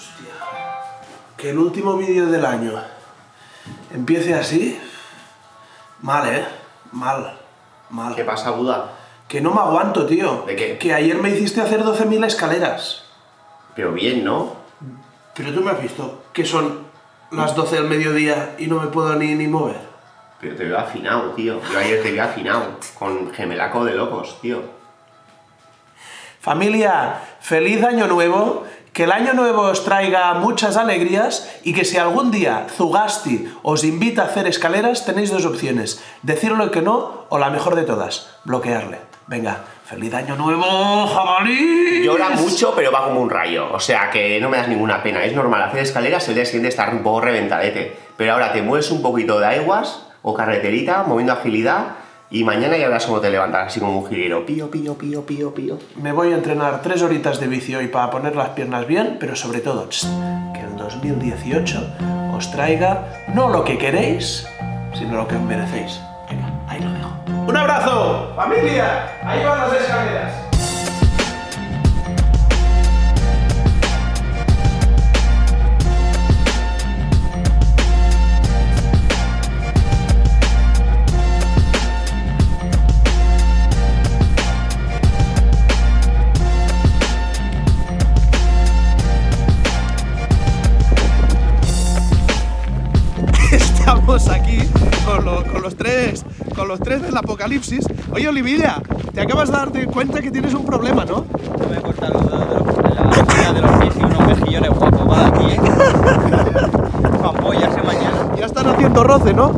Hostia. Que el último vídeo del año empiece así. Mal, ¿eh? Mal. Mal. ¿Qué pasa, Buda? Que no me aguanto, tío. ¿De qué? Que ayer me hiciste hacer 12.000 escaleras. Pero bien, ¿no? Pero tú me has visto que son las 12 del mediodía y no me puedo ni, ni mover. Pero te veo afinado, tío. Yo ayer te vi afinado. Con gemelaco de locos, tío. Familia, feliz año nuevo, que el año nuevo os traiga muchas alegrías y que si algún día Zugasti os invita a hacer escaleras, tenéis dos opciones, decirle que no o la mejor de todas, bloquearle. Venga, feliz año nuevo, jabalí. Llora mucho, pero va como un rayo. O sea, que no me das ninguna pena. Es normal hacer escaleras, el día siguiente estar un poco reventadete. Pero ahora te mueves un poquito de aguas o carreterita, moviendo agilidad, y mañana ya verás cómo te levantas, así como un jilguero. Pío, pío, pío, pío, pío. Me voy a entrenar tres horitas de bici hoy para poner las piernas bien, pero sobre todo, tss, que el 2018 os traiga no lo que queréis, sino lo que os merecéis. Venga, ahí lo dejo. ¡Un abrazo! ¡Familia! Ahí van las escaleras. Del apocalipsis. Oye, Olivilla, te acabas de darte cuenta que tienes un problema, ¿no? Me voy a cortar los dedos de, los- pies y unos mejillones guapos va aquí, ¿eh? Apoyarse mañana. Ya están haciendo roce, ¿no?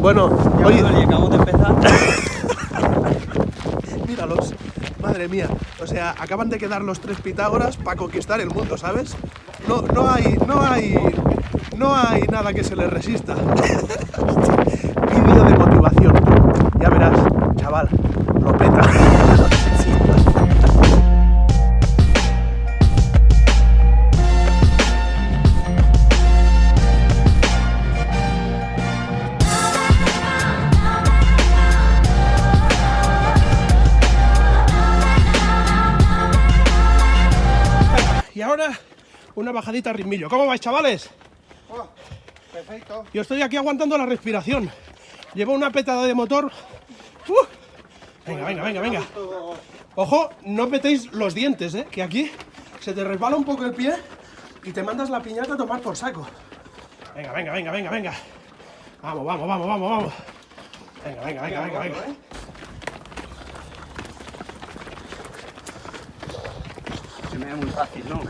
Bueno, Ya oye, me acabamos de empezar. míralos. Madre mía. O sea, acaban de quedar los tres Pitágoras para conquistar el mundo, ¿sabes? No, no hay, no hay, no hay nada que se les resista. una bajadita a ritmillo. ¿Cómo vais, chavales? Perfecto. Yo estoy aquí aguantando la respiración. Llevo una petada de motor. ¡Uh! Venga, venga, venga, venga. Ojo, no metéis los dientes, ¿eh? Que aquí se te resbala un poco el pie y te mandas la piñata a tomar por saco. Venga, venga, venga, venga, venga. Vamos, vamos, vamos, vamos, vamos. Venga, venga, venga, venga, venga. Se me ve muy fácil, ¿no?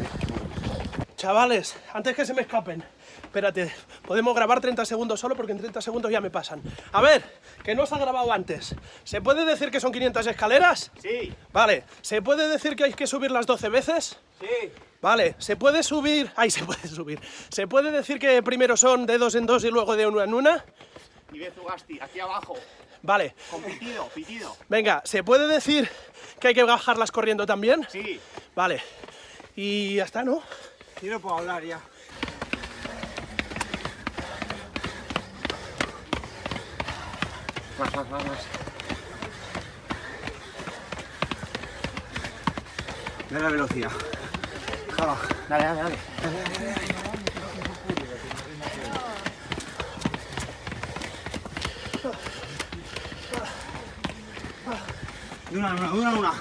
Chavales, antes que se me escapen, espérate, podemos grabar 30 segundos solo porque en 30 segundos ya me pasan. A ver, que no se ha grabado antes. ¿Se puede decir que son 500 escaleras? Sí, Vale, ¿se puede decir que hay que subir las 12 veces? sí. Vale, ¿se puede subir? Ay, se puede subir. ¿Se puede decir que primero son de dos en dos y luego de una en una? Y ve Zugasti, aquí abajo. Vale, Con pitido, pitido. venga, ¿se puede decir que hay que bajarlas corriendo también? Sí. Vale, y ya está, ¿no? Yo no puedo hablar ya. Más, más, más, más. Ve la velocidad. Dale, dale, dale. Una, de una, una, una.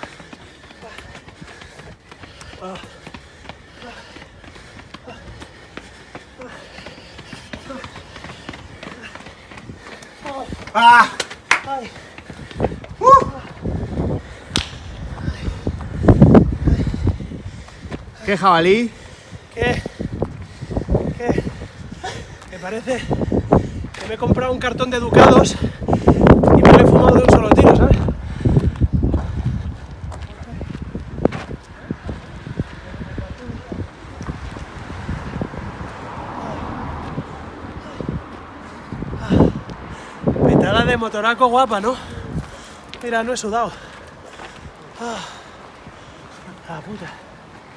¡Ah! ¿Qué jabalí? ¿Qué? ¿Qué? Me parece que me he comprado un cartón de ducados y me lo he fumado de un solo tiro, ¿sabes? Motoraco guapa, ¿no? Mira, no he sudado. Ah, la puta.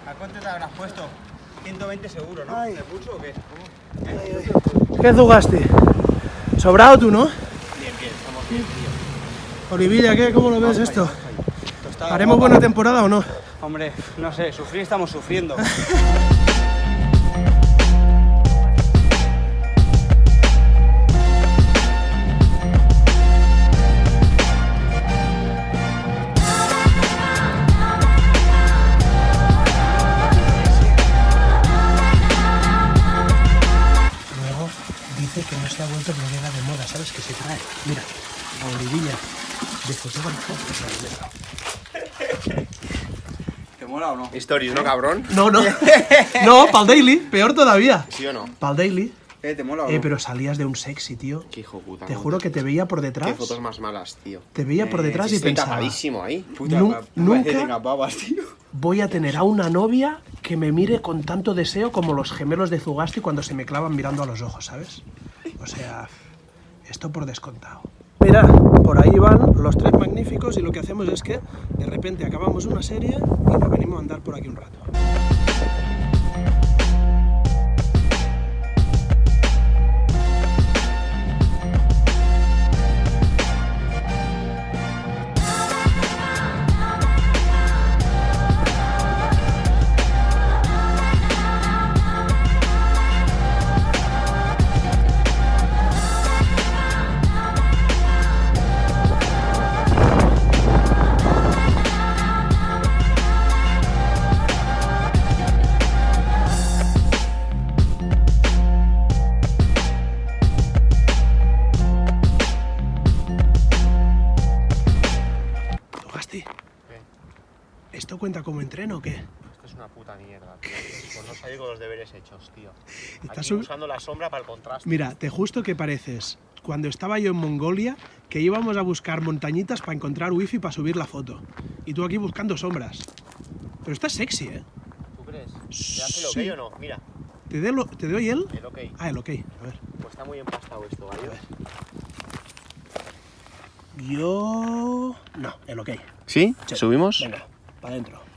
¿A cuánto te habrás puesto? 120 seguro, ¿no? ¿De pulso o qué? ¿Qué jugaste? Sobrado tú, ¿no? Bien, bien, estamos bien, tío. Olivilla, ¿qué? ¿Cómo lo ves esto? ¿Haremos guapa. buena temporada o no? Hombre, no sé, sufrir estamos sufriendo. la olivilla de fotógrafo. ¿Te mola o no? Stories, ¿no, cabrón? No, no. No, pa'l daily, peor todavía. ¿Sí o no? Pa'l daily. Eh, ¿te mola o no? Eh, pero salías de un sexy, tío. Qué hijo puta. Te juro que te veía por Qué detrás. fotos más malas, tío. Te veía por Eh, detrás sí, y Estoy pensaba, tapadísimo ahí. Puta, nu- nunca- tenga babas, tío. voy a tener a una novia que me mire con tanto deseo como los gemelos de Zugasti cuando se me clavan mirando a los ojos, ¿sabes? O sea, esto por descontado. Mira, por ahí van los tres magníficos y lo que hacemos es que de repente acabamos una serie y nos venimos a andar por aquí un rato. Cuenta como entreno o qué? Esto es una puta mierda, tío. Por no salir con los deberes hechos, tío. Estás Aquí usando la sombra para el contraste. Mira, te justo que pareces cuando estaba yo en Mongolia que íbamos a buscar montañitas para encontrar wifi para subir la foto. Y tú aquí buscando sombras. Pero estás sexy, ¿eh? ¿Tú crees? ¿Te hace el ok Sí. o no? Mira, ¿Te, de lo- ¿Te doy el? el ok. Ah, el ok. A ver. Pues está muy empastado esto, ¿vale? Yo... No, el ok. ¿Sí? Sí. ¿Subimos? Venga, para adentro.